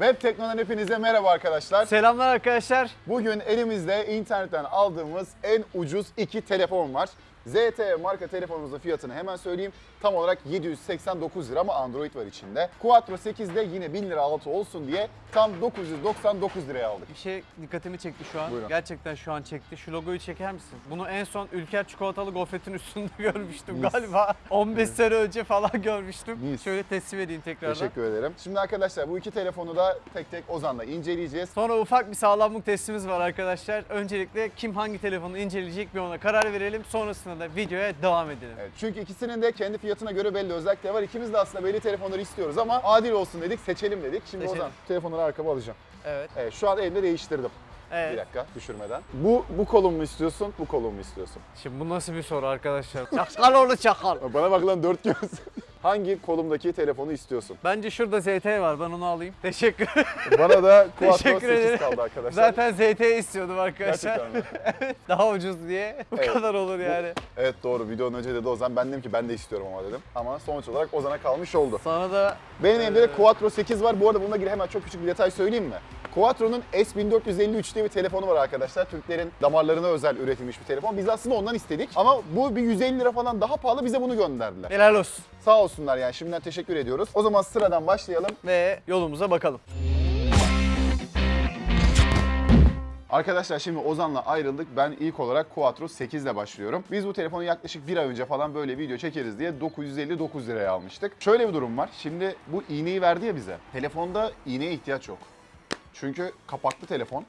Web Tekno'dan hepinize merhaba arkadaşlar. Selamlar arkadaşlar. Bugün elimizde internetten aldığımız en ucuz iki telefon var. ZTE marka telefonumuzun fiyatını hemen söyleyeyim. Tam olarak 789 lira ama Android var içinde. Quattro 8'de yine 1000 lira altı olsun diye tam 999 liraya aldık. Bir şey dikkatimi çekti şu an. Buyurun. Gerçekten şu an çekti. Şu logoyu çeker misin? Bunu en son Ülker çikolatalı gofretin üstünde görmüştüm Mis. galiba. 15 sene önce falan görmüştüm. Mis. Şöyle teslim edeyim tekrardan. Teşekkür ederim. Şimdi arkadaşlar bu iki telefonu da tek tek Ozan'la inceleyeceğiz. Sonra ufak bir sağlamlık testimiz var arkadaşlar. Öncelikle kim hangi telefonu inceleyecek bir ona karar verelim. Sonrasında da videoya devam edelim. Evet, çünkü ikisinin de kendi fiyatına göre belli özellikleri var. İkimiz de aslında belli telefonları istiyoruz ama adil olsun dedik, seçelim dedik. Şimdi Seçelim. Ozan şu telefonları arkama alacağım. Evet. Evet, şu an elimde değiştirdim. Bir Evet. dakika düşürmeden. Bu bu kolum mu istiyorsun, bu kolum mu istiyorsun? Şimdi bu nasıl bir soru arkadaşlar? Çakal oğlu çakal. Bana bak lan dört göz. Hangi kolumdaki telefonu istiyorsun? Bence şurada ZT var. Ben onu alayım. Teşekkür. Bana da Quattro Teşekkür 8 ederim. kaldı arkadaşlar. Zaten ZT istiyordum arkadaşlar. Gerçekten mi? Daha ucuz diye. Bu Evet. kadar olur yani. Evet doğru. Videonun önce dedi Ozan. Ben dedim ki ben de istiyorum ama dedim. Ama sonuç olarak Ozan'a kalmış oldu. Sana da Benim elimde de Ee, Quattro 8 var. Bu arada bununla ilgili hemen çok küçük bir detay söyleyeyim mi? Quattro'nun S1453 diye bir telefonu var arkadaşlar. Türklerin damarlarına özel üretilmiş bir telefon. Biz aslında ondan istedik. Ama bu bir 150 lira falan daha pahalı bize bunu gönderdiler. helal olsun. Sağ olsunlar yani şimdiden teşekkür ediyoruz. O zaman sıradan başlayalım. Ve yolumuza bakalım. Arkadaşlar şimdi Ozan'la ayrıldık. Ben ilk olarak Quattro 8 ile başlıyorum. Biz bu telefonu yaklaşık bir ay önce falan böyle video çekeriz diye 959 liraya almıştık. Şöyle bir durum var. Şimdi bu iğneyi verdi ya bize. Telefonda iğneye ihtiyaç yok. Çünkü kapaklı telefon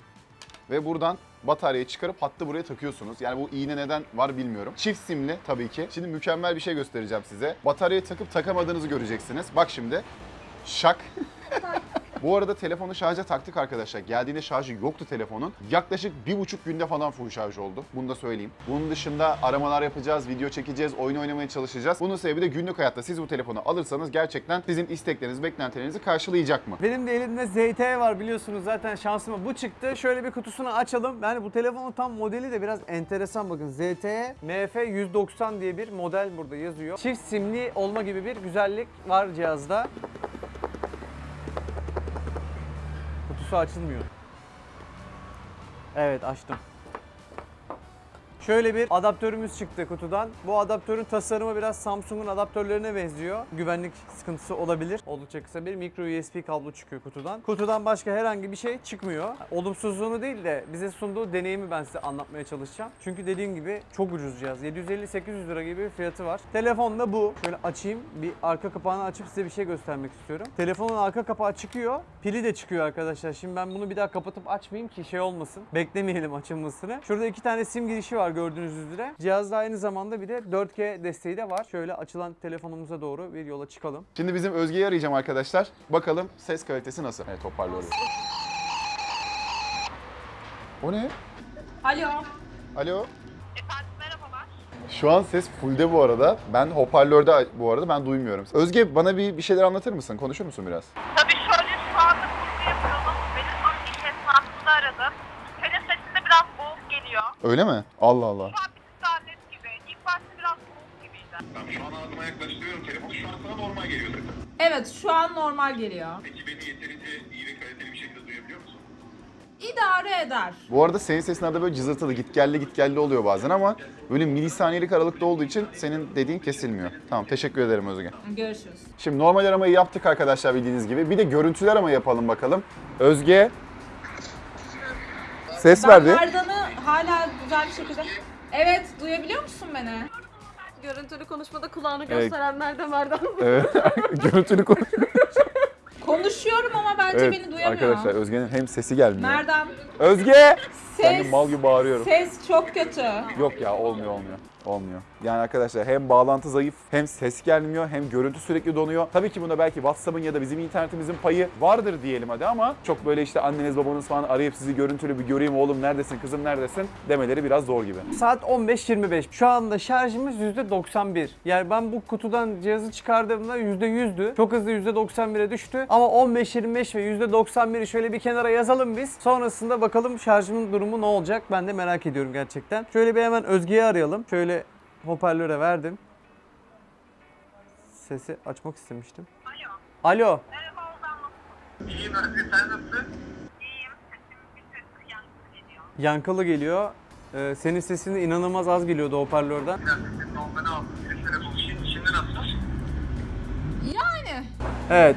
ve buradan bataryayı çıkarıp hattı buraya takıyorsunuz. Yani bu iğne neden var bilmiyorum. Çift simli tabii ki. Şimdi mükemmel bir şey göstereceğim size. Bataryayı takıp takamadığınızı göreceksiniz. Bak şimdi. Şak. Bu arada telefonu şarja taktık arkadaşlar. Geldiğinde şarjı yoktu telefonun. Yaklaşık bir buçuk günde falan full şarj oldu. Bunu da söyleyeyim. Bunun dışında aramalar yapacağız, video çekeceğiz, oyun oynamaya çalışacağız. Bunun sebebi de günlük hayatta siz bu telefonu alırsanız gerçekten sizin isteklerinizi, beklentilerinizi karşılayacak mı? Benim de elimde ZT var biliyorsunuz zaten şansıma bu çıktı. Şöyle bir kutusunu açalım. Yani bu telefonun tam modeli de biraz enteresan bakın. ZTE MF190 diye bir model burada yazıyor. Çift simli olma gibi bir güzellik var cihazda. Kutusu açılmıyor. Evet açtım. Şöyle bir adaptörümüz çıktı kutudan. Bu adaptörün tasarımı biraz Samsung'un adaptörlerine benziyor. Güvenlik sıkıntısı olabilir. Oldukça kısa bir micro USB kablo çıkıyor kutudan. Kutudan başka herhangi bir şey çıkmıyor. Olumsuzluğunu değil de bize sunduğu deneyimi ben size anlatmaya çalışacağım. Çünkü dediğim gibi çok ucuz cihaz. 750-800 lira gibi bir fiyatı var. Telefon da bu. Şöyle açayım. Bir arka kapağını açıp size bir şey göstermek istiyorum. Telefonun arka kapağı çıkıyor. Pili de çıkıyor arkadaşlar. Şimdi ben bunu bir daha kapatıp açmayayım ki şey olmasın. Beklemeyelim açılmasını. Şurada iki tane sim girişi var gördüğünüz üzere. Cihazda aynı zamanda bir de 4G desteği de var. Şöyle açılan telefonumuza doğru bir yola çıkalım. Şimdi bizim Özge'yi arayacağım arkadaşlar. Bakalım ses kalitesi nasıl? Evet hoparlör. O ne? Alo. Alo? Efendim merhabalar. Şu an ses fullde bu arada. Ben hoparlörde bu arada ben duymuyorum. Özge bana bir, bir şeyler anlatır mısın? Konuşur musun biraz? Tabii şöyle şu anda kurgu yapıyorum. Benim an iş esnasında aradım. Senin sesinde biraz boğuk geliyor. Öyle mi? Allah Allah. Şu an bir tık daha net gibi. İlk başta biraz boğuk gibiydi. Tamam şu an ağzıma yaklaştırıyorum telefonu. Şu an sana normal geliyor zaten. Evet şu an normal geliyor. Peki beni yeterince iyi ve kaliteli bir şekilde duyabiliyor musun? İdare eder. Bu arada senin sesin arada böyle cızırtılı, git gelli git gelli oluyor bazen ama böyle milisaniyelik aralıkta olduğu için senin dediğin kesilmiyor. Tamam teşekkür ederim Özge. Görüşürüz. Şimdi normal aramayı yaptık arkadaşlar bildiğiniz gibi. Bir de görüntülü arama yapalım bakalım. Özge ses Ben verdi. Merdan'ı hala güzel bir şekilde... Evet duyabiliyor musun beni? Görüntülü konuşmada kulağını Evet. gösterenler de Merdan. Evet. görüntülü konuş. Konuşuyorum ama bence Evet beni duyamıyor. arkadaşlar Özge'nin hem sesi gelmiyor. Merdan Özge! Ses, Sanki mal gibi bağırıyorum. ses çok kötü. Yok ya olmuyor olmuyor. Olmuyor. Yani arkadaşlar hem bağlantı zayıf, hem ses gelmiyor, hem görüntü sürekli donuyor. Tabii ki bunda belki WhatsApp'ın ya da bizim internetimizin payı vardır diyelim hadi ama çok böyle işte anneniz babanız falan arayıp sizi görüntülü bir göreyim oğlum neredesin kızım neredesin demeleri biraz zor gibi. Saat 15.25. Şu anda şarjımız %91. Yani ben bu kutudan cihazı çıkardığımda %100'dü. Çok hızlı %91'e düştü. Ama 15.25 ve %91'i şöyle bir kenara yazalım biz. Sonrasında bakalım şarjımın durumu ne olacak? Ben de merak ediyorum gerçekten. Şöyle bir hemen Özge'yi arayalım. Şöyle hoparlöre verdim. Sesi açmak istemiştim. Alo. Alo. Merhaba Ozan? İyiyim Özge sen nasılsın? İyiyim. Sesim bir tık yankı geliyor. Yankılı geliyor. Ee, senin sesin inanılmaz az geliyordu hoparlörden. Biraz sesin normalde. Ses şimdi, şimdi nasıl? Yani. Evet.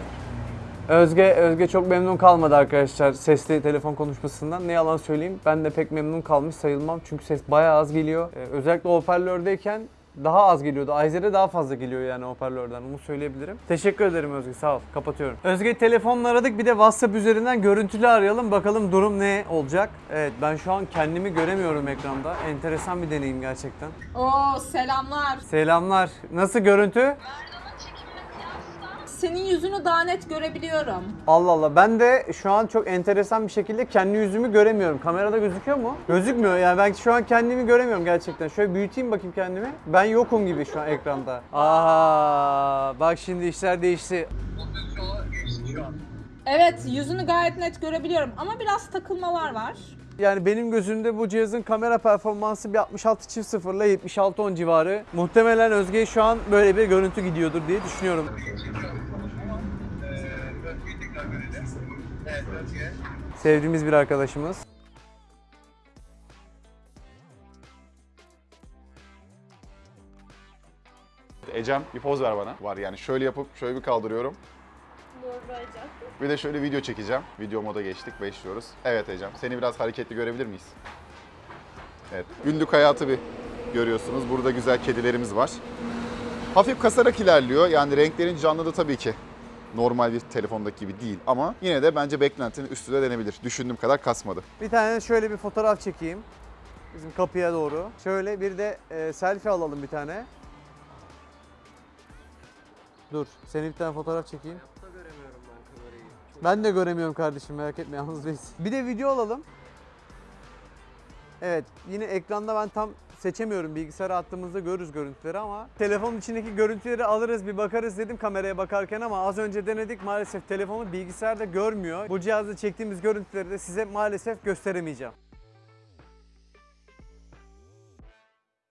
Özge Özge çok memnun kalmadı arkadaşlar sesli telefon konuşmasından. Ne yalan söyleyeyim ben de pek memnun kalmış sayılmam. Çünkü ses bayağı az geliyor. Ee, özellikle hoparlördeyken daha az geliyordu. Ayzer'e daha fazla geliyor yani hoparlörden. Onu söyleyebilirim. Teşekkür ederim Özge. Sağ ol. Kapatıyorum. Özge telefonla aradık. Bir de WhatsApp üzerinden görüntülü arayalım. Bakalım durum ne olacak? Evet ben şu an kendimi göremiyorum ekranda. Enteresan bir deneyim gerçekten. Oo selamlar. Selamlar. Nasıl görüntü? Senin yüzünü daha net görebiliyorum. Allah Allah ben de şu an çok enteresan bir şekilde kendi yüzümü göremiyorum. Kamerada gözüküyor mu? Gözükmüyor yani ben şu an kendimi göremiyorum gerçekten. Şöyle büyüteyim bakayım kendimi. Ben yokum gibi şu an ekranda. Aha bak şimdi işler değişti. Evet yüzünü gayet net görebiliyorum ama biraz takılmalar var. Yani benim gözümde bu cihazın kamera performansı bir 66 çift 0 ile 76 10 civarı. Muhtemelen Özge şu an böyle bir görüntü gidiyordur diye düşünüyorum. Ee, Özge'yi tekrar görelim. Evet Özge. Sevdiğimiz bir arkadaşımız. Ecem bir poz ver bana. Var yani şöyle yapıp şöyle bir kaldırıyorum. Bir de şöyle video çekeceğim. Video moda geçtik, başlıyoruz. Evet Ecem, seni biraz hareketli görebilir miyiz? Evet, günlük hayatı bir görüyorsunuz. Burada güzel kedilerimiz var. Hafif kasarak ilerliyor. Yani renklerin canlılığı tabii ki normal bir telefondaki gibi değil. Ama yine de bence beklentinin üstüne denebilir. Düşündüğüm kadar kasmadı. Bir tane şöyle bir fotoğraf çekeyim. Bizim kapıya doğru. Şöyle bir de e, selfie alalım bir tane. Dur, seni bir tane fotoğraf çekeyim. Ben de göremiyorum kardeşim merak etme yalnız değilsin. Bir de video alalım. Evet yine ekranda ben tam seçemiyorum. Bilgisayara attığımızda görürüz görüntüleri ama telefonun içindeki görüntüleri alırız bir bakarız dedim kameraya bakarken ama az önce denedik maalesef telefonu bilgisayarda görmüyor. Bu cihazda çektiğimiz görüntüleri de size maalesef gösteremeyeceğim.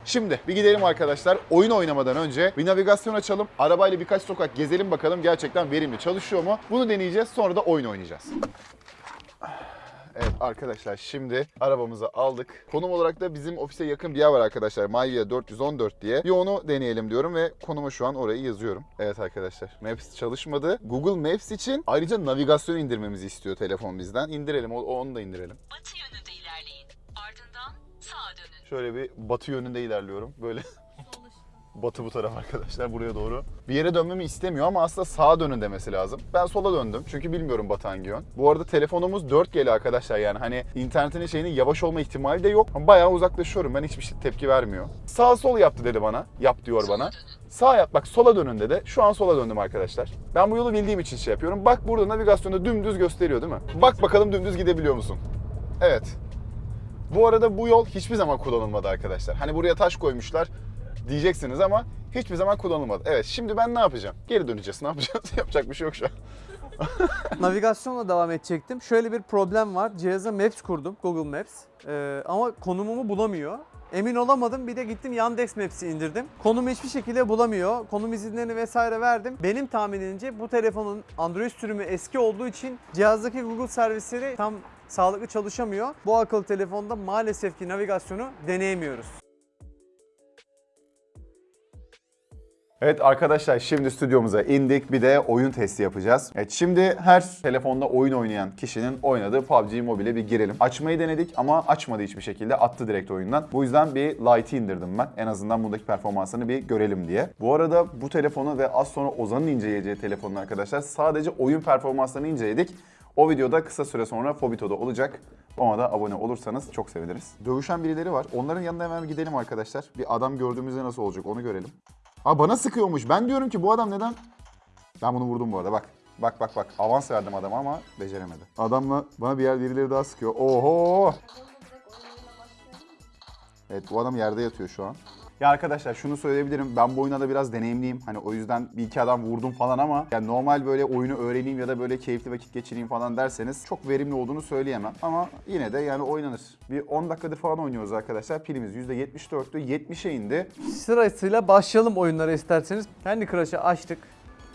Şimdi bir gidelim arkadaşlar. Oyun oynamadan önce bir navigasyon açalım. Arabayla birkaç sokak gezelim bakalım gerçekten verimli çalışıyor mu? Bunu deneyeceğiz sonra da oyun oynayacağız. Evet arkadaşlar şimdi arabamızı aldık. Konum olarak da bizim ofise yakın bir yer var arkadaşlar. Mayvia 414 diye. Bir onu deneyelim diyorum ve konumu şu an orayı yazıyorum. Evet arkadaşlar Maps çalışmadı. Google Maps için ayrıca navigasyon indirmemizi istiyor telefon bizden. İndirelim onu da indirelim. batı yönünde ilerleyin. Ardından sağa dönün. Şöyle bir batı yönünde ilerliyorum. Böyle batı bu taraf arkadaşlar buraya doğru. Bir yere dönmemi istemiyor ama aslında sağa dönün demesi lazım. Ben sola döndüm çünkü bilmiyorum batı hangi yön. Bu arada telefonumuz 4G'li arkadaşlar yani hani internetin şeyinin yavaş olma ihtimali de yok. Ama bayağı uzaklaşıyorum ben hiçbir şey tepki vermiyor. Sağ sol yaptı dedi bana. Yap diyor bana. Sağ yap bak sola dönün dedi. Şu an sola döndüm arkadaşlar. Ben bu yolu bildiğim için şey yapıyorum. Bak burada navigasyonda dümdüz gösteriyor değil mi? Bak bakalım dümdüz gidebiliyor musun? Evet. Bu arada bu yol hiçbir zaman kullanılmadı arkadaşlar. Hani buraya taş koymuşlar diyeceksiniz ama hiçbir zaman kullanılmadı. Evet şimdi ben ne yapacağım? Geri döneceğiz. Ne yapacağız? Yapacak bir şey yok şu an. Navigasyonla devam edecektim. Şöyle bir problem var. Cihaza Maps kurdum, Google Maps. Ee, ama konumumu bulamıyor. Emin olamadım. Bir de gittim Yandex Maps'i indirdim. Konumu hiçbir şekilde bulamıyor. Konum izinlerini vesaire verdim. Benim tahminimce bu telefonun Android sürümü eski olduğu için cihazdaki Google servisleri tam sağlıklı çalışamıyor. Bu akıllı telefonda maalesef ki navigasyonu deneyemiyoruz. Evet arkadaşlar şimdi stüdyomuza indik. Bir de oyun testi yapacağız. Evet şimdi her telefonda oyun oynayan kişinin oynadığı PUBG Mobile'e bir girelim. Açmayı denedik ama açmadı hiçbir şekilde. Attı direkt oyundan. Bu yüzden bir Lite'i indirdim ben. En azından bundaki performansını bir görelim diye. Bu arada bu telefonu ve az sonra Ozan'ın inceleyeceği telefonunu arkadaşlar sadece oyun performanslarını inceledik. O videoda kısa süre sonra Fobito'da olacak. Ona da abone olursanız çok seviniriz. Dövüşen birileri var. Onların yanına hemen gidelim arkadaşlar. Bir adam gördüğümüzde nasıl olacak onu görelim. Aa bana sıkıyormuş. Ben diyorum ki bu adam neden? Ben bunu vurdum bu arada bak. Bak bak bak. Avans verdim adama ama beceremedi. Adamla bana bir yer birileri daha sıkıyor. Oho! Evet bu adam yerde yatıyor şu an. Ya arkadaşlar şunu söyleyebilirim. Ben bu oyuna da biraz deneyimliyim. Hani o yüzden bir iki adam vurdum falan ama yani normal böyle oyunu öğreneyim ya da böyle keyifli vakit geçireyim falan derseniz çok verimli olduğunu söyleyemem. Ama yine de yani oynanır. Bir 10 dakikadır falan oynuyoruz arkadaşlar. Pilimiz %74'tü. 70'e indi. Sırasıyla başlayalım oyunlara isterseniz. Kendi Crush'ı açtık.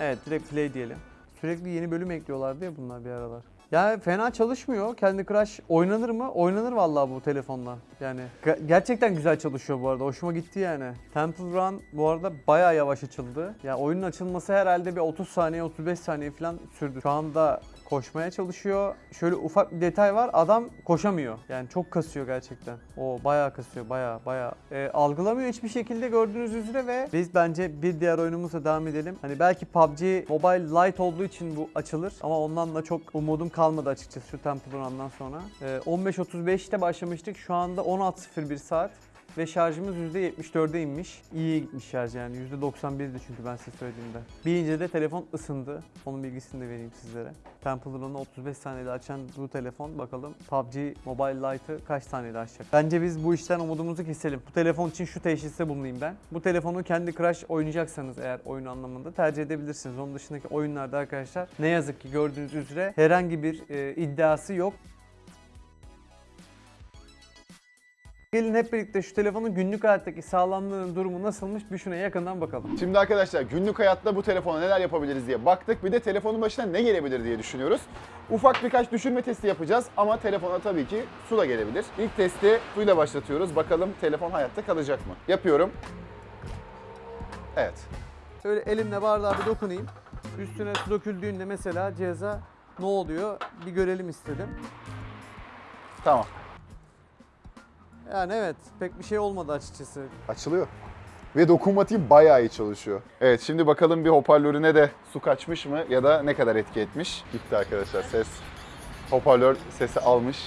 Evet direkt play diyelim. Sürekli yeni bölüm ekliyorlardı ya bunlar bir aralar. Ya fena çalışmıyor. Candy Crush oynanır mı? Oynanır vallahi bu telefonla. Yani ge- gerçekten güzel çalışıyor bu arada. Hoşuma gitti yani. Temple Run bu arada bayağı yavaş açıldı. Ya oyunun açılması herhalde bir 30 saniye 35 saniye falan sürdü. Şu anda koşmaya çalışıyor. Şöyle ufak bir detay var. Adam koşamıyor. Yani çok kasıyor gerçekten. O bayağı kasıyor. Bayağı bayağı. Ee, algılamıyor hiçbir şekilde gördüğünüz üzere ve biz bence bir diğer oyunumuzla devam edelim. Hani belki PUBG Mobile Lite olduğu için bu açılır ama ondan da çok umudum kalmadı açıkçası şu Temple Run'dan sonra. Ee, 15.35'te başlamıştık. Şu anda 16.01 saat. Ve şarjımız %74'e inmiş. İyi gitmiş şarj yani. %91'di çünkü ben size söylediğimde. Birinci de telefon ısındı. Onun bilgisini de vereyim sizlere. Temple Run'u 35 saniyede açan bu telefon bakalım PUBG Mobile Lite'ı kaç saniyede açacak. Bence biz bu işten umudumuzu keselim. Bu telefon için şu teşhiste bulunayım ben. Bu telefonu kendi Crush oynayacaksanız eğer oyun anlamında tercih edebilirsiniz. Onun dışındaki oyunlarda arkadaşlar ne yazık ki gördüğünüz üzere herhangi bir e, iddiası yok. Gelin hep birlikte şu telefonun günlük hayattaki sağlamlığının durumu nasılmış bir şuna yakından bakalım. Şimdi arkadaşlar günlük hayatta bu telefona neler yapabiliriz diye baktık. Bir de telefonun başına ne gelebilir diye düşünüyoruz. Ufak birkaç düşürme testi yapacağız ama telefona tabii ki su da gelebilir. İlk testi suyla başlatıyoruz. Bakalım telefon hayatta kalacak mı? Yapıyorum. Evet. Şöyle elimle bardağa bir dokunayım. Üstüne su döküldüğünde mesela cihaza ne oluyor bir görelim istedim. Tamam. Yani evet pek bir şey olmadı açıkçası. Açılıyor. Ve dokunmatiği bayağı iyi çalışıyor. Evet şimdi bakalım bir hoparlörüne de su kaçmış mı ya da ne kadar etki etmiş. Gitti arkadaşlar ses. Hoparlör sesi almış.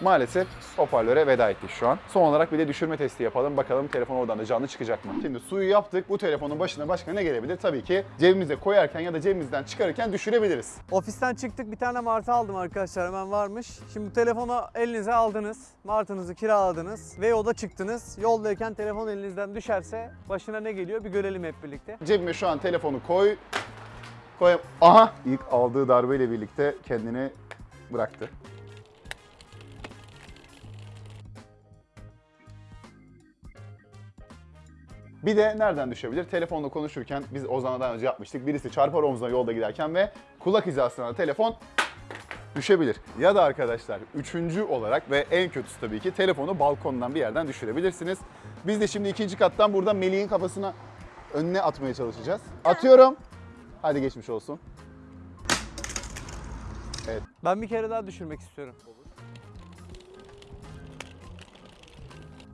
Maalesef hoparlöre veda ettik şu an. Son olarak bir de düşürme testi yapalım. Bakalım telefon oradan da canlı çıkacak mı? Şimdi suyu yaptık. Bu telefonun başına başka ne gelebilir? Tabii ki cebimize koyarken ya da cebimizden çıkarırken düşürebiliriz. Ofisten çıktık bir tane martı aldım arkadaşlar hemen varmış. Şimdi bu telefonu elinize aldınız. Martınızı kiraladınız ve yolda çıktınız. Yoldayken telefon elinizden düşerse başına ne geliyor bir görelim hep birlikte. Cebime şu an telefonu koy. Koy. Aha! İlk aldığı darbeyle birlikte kendini bıraktı. Bir de nereden düşebilir? Telefonla konuşurken biz Ozan'la daha önce yapmıştık. Birisi çarpar omzuna yolda giderken ve kulak hizasına telefon düşebilir. Ya da arkadaşlar üçüncü olarak ve en kötüsü tabii ki telefonu balkondan bir yerden düşürebilirsiniz. Biz de şimdi ikinci kattan burada Melih'in kafasına önüne atmaya çalışacağız. Atıyorum. Hadi geçmiş olsun. Ben bir kere daha düşürmek istiyorum.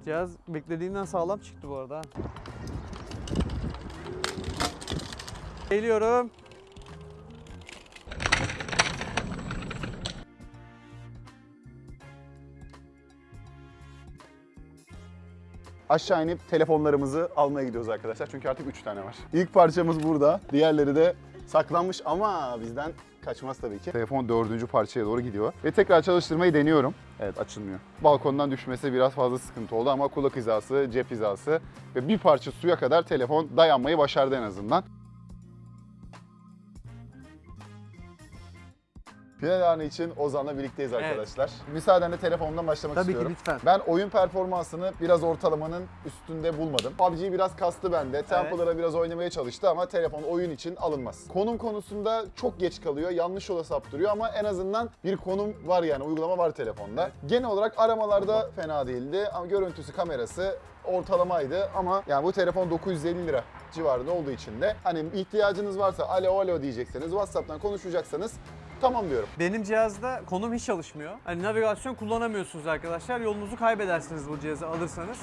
Cihaz beklediğimden sağlam çıktı bu arada. ha. Geliyorum. Aşağı inip telefonlarımızı almaya gidiyoruz arkadaşlar. Çünkü artık 3 tane var. İlk parçamız burada. Diğerleri de saklanmış ama bizden kaçmaz tabii ki. Telefon dördüncü parçaya doğru gidiyor. Ve tekrar çalıştırmayı deniyorum. Evet açılmıyor. Balkondan düşmesi biraz fazla sıkıntı oldu ama kulak hizası, cep hizası ve bir parça suya kadar telefon dayanmayı başardı en azından. Final anı için Ozan'la birlikteyiz Evet. arkadaşlar. Müsaadenle telefondan başlamak Tabii ki istiyorum. lütfen. Ben oyun performansını biraz ortalamanın üstünde bulmadım. PUBG biraz kastı bende. Temple'lara biraz oynamaya çalıştı ama telefon oyun için alınmaz. Konum konusunda çok geç kalıyor. Yanlış yola saptırıyor ama en azından bir konum var yani uygulama var telefonda. Genel olarak aramalarda fena değildi ama görüntüsü, kamerası ortalamaydı ama yani bu telefon 950 lira civarında olduğu için de hani ihtiyacınız varsa alo alo diyecekseniz WhatsApp'tan konuşacaksanız tamam diyorum. Benim cihazda konum hiç çalışmıyor. Hani navigasyon kullanamıyorsunuz arkadaşlar. Yolunuzu kaybedersiniz bu cihazı alırsanız.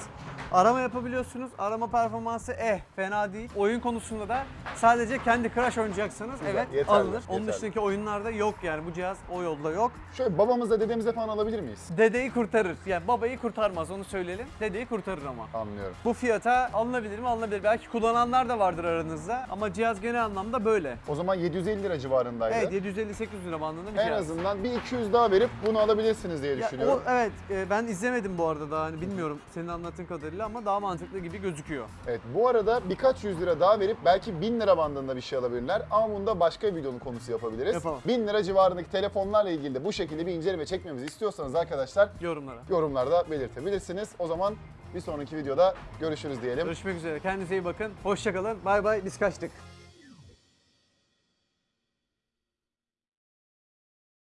Arama yapabiliyorsunuz. Arama performansı eh fena değil. Oyun konusunda da sadece kendi Crash oynayacaksanız Güzel, evet yeterli, alınır. Onun yeterli. dışındaki oyunlarda yok yani bu cihaz o yolda yok. Şöyle babamızla dedemize falan alabilir miyiz? Dedeyi kurtarır. Yani babayı kurtarmaz onu söyleyelim. Dedeyi kurtarır ama. Anlıyorum. Bu fiyata alınabilir mi? Alınabilir. Belki kullananlar da vardır aranızda ama cihaz genel anlamda böyle. O zaman 750 lira civarındaydı. Evet 750-800 lira bandında bir en azından bir 200 daha verip bunu alabilirsiniz diye Ya düşünüyorum. o, evet e, ben izlemedim bu arada daha hani bilmiyorum senin anlattığın kadarıyla ama daha mantıklı gibi gözüküyor. Evet bu arada birkaç yüz lira daha verip belki 1000 lira bandında bir şey alabilirler. Ama bunu da başka bir videonun konusu yapabiliriz. Yapalım. 1000 lira civarındaki telefonlarla ilgili de bu şekilde bir inceleme çekmemizi istiyorsanız arkadaşlar Yorumlara. yorumlarda belirtebilirsiniz. O zaman bir sonraki videoda görüşürüz diyelim. Görüşmek üzere. Kendinize iyi bakın. Hoşçakalın. Bay bay. Biz kaçtık.